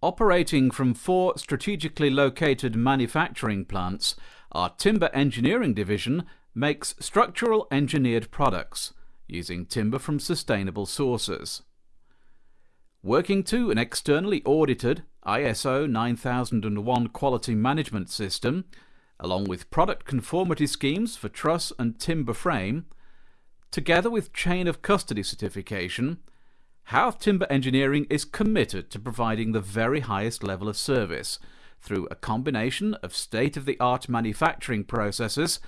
Operating from four strategically located manufacturing plants, our timber engineering division makes structural engineered products using timber from sustainable sources. Working to an externally audited ISO 9001 quality management system, along with product conformity schemes for truss and timber frame, together with chain of custody certification, Howarth Timber Engineering is committed to providing the very highest level of service through a combination of state-of-the-art manufacturing processes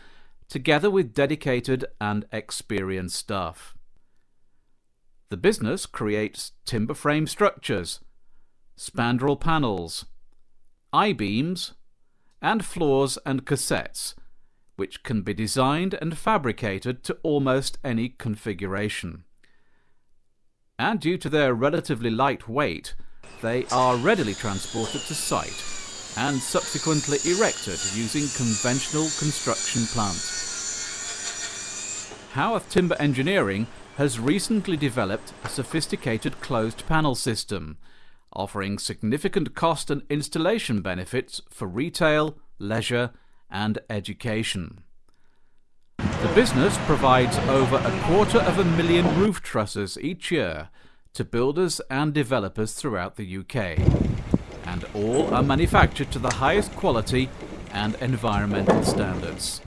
together with dedicated and experienced staff. The business creates timber frame structures, spandrel panels, I-beams, and floors and cassettes, which can be designed and fabricated to almost any configuration. And due to their relatively light weight, they are readily transported to site and subsequently erected using conventional construction plants. Howarth Timber Engineering has recently developed a sophisticated closed panel system, offering significant cost and installation benefits for retail, leisure and education. The business provides over a quarter of a million roof trusses each year to builders and developers throughout the UK, and all are manufactured to the highest quality and environmental standards.